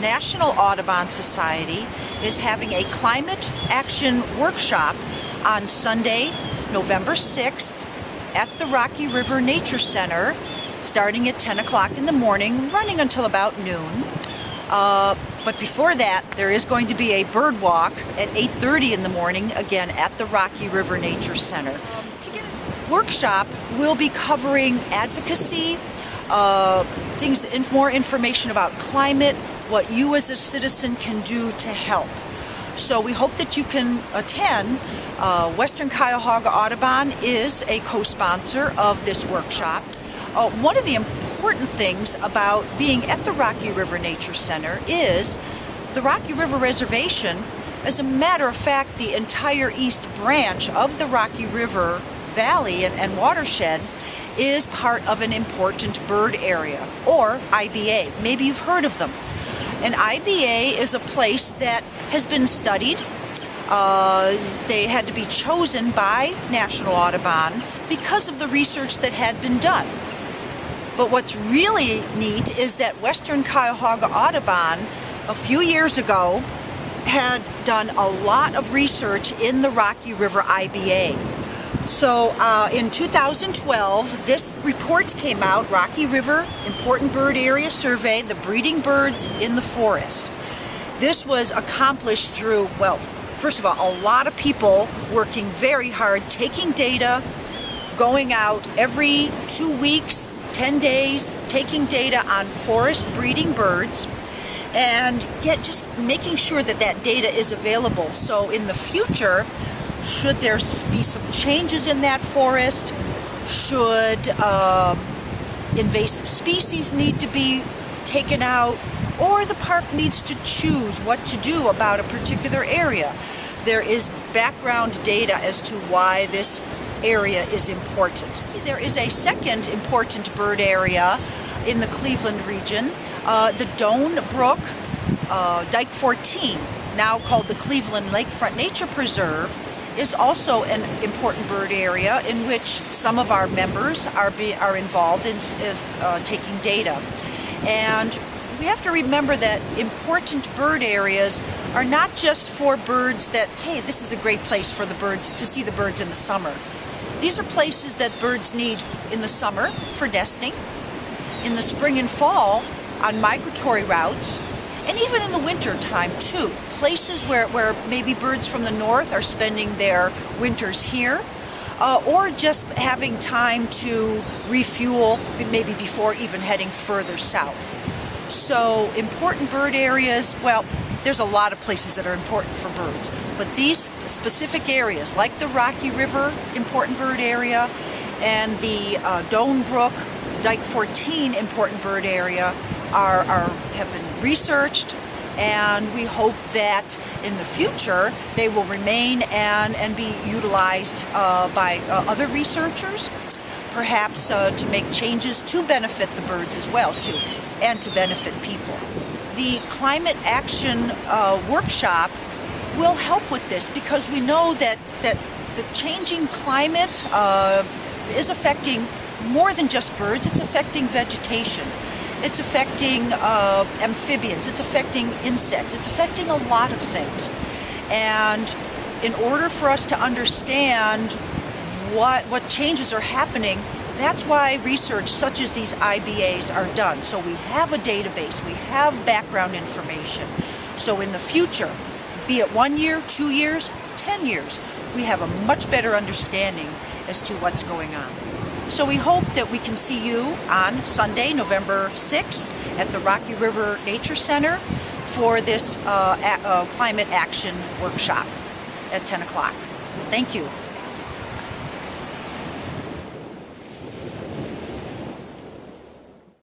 National Audubon Society is having a climate action workshop on Sunday, November 6th at the Rocky River Nature Center starting at 10 o'clock in the morning, running until about noon. Uh, but before that, there is going to be a bird walk at 8.30 in the morning, again at the Rocky River Nature Center. To get a workshop, we'll be covering advocacy, uh, things, more information about climate, what you as a citizen can do to help. So we hope that you can attend. Uh, Western Cuyahoga Audubon is a co-sponsor of this workshop. Uh, one of the important things about being at the Rocky River Nature Center is the Rocky River Reservation, as a matter of fact, the entire east branch of the Rocky River Valley and, and watershed is part of an important bird area, or IBA. Maybe you've heard of them. An IBA is a place that has been studied. Uh, they had to be chosen by National Audubon because of the research that had been done. But what's really neat is that Western Cuyahoga Audubon a few years ago had done a lot of research in the Rocky River IBA. So uh, in 2012, this report came out, Rocky River Important Bird Area Survey, the breeding birds in the forest. This was accomplished through, well, first of all, a lot of people working very hard, taking data, going out every two weeks, 10 days, taking data on forest breeding birds, and get just making sure that that data is available. So in the future, should there be some changes in that forest? Should um, invasive species need to be taken out? Or the park needs to choose what to do about a particular area. There is background data as to why this area is important. There is a second important bird area in the Cleveland region, uh, the Doan Brook uh, Dike 14, now called the Cleveland Lakefront Nature Preserve, is also an important bird area in which some of our members are, be, are involved in is, uh, taking data. And we have to remember that important bird areas are not just for birds that, hey, this is a great place for the birds to see the birds in the summer. These are places that birds need in the summer for nesting, in the spring and fall on migratory routes, and even in the winter time too. Places where, where maybe birds from the north are spending their winters here, uh, or just having time to refuel maybe before even heading further south. So important bird areas, well, there's a lot of places that are important for birds, but these specific areas, like the Rocky River important bird area and the uh, Doan Brook Dike 14 important bird area, are, are have been researched and we hope that in the future they will remain and, and be utilized uh, by uh, other researchers, perhaps uh, to make changes to benefit the birds as well too, and to benefit people. The Climate Action uh, Workshop will help with this because we know that, that the changing climate uh, is affecting more than just birds, it's affecting vegetation. It's affecting uh, amphibians, it's affecting insects, it's affecting a lot of things. And in order for us to understand what, what changes are happening, that's why research such as these IBAs are done. So we have a database, we have background information. So in the future, be it one year, two years, 10 years, we have a much better understanding as to what's going on. So we hope that we can see you on Sunday, November 6th at the Rocky River Nature Center for this uh, uh, climate action workshop at 10 o'clock. Thank you.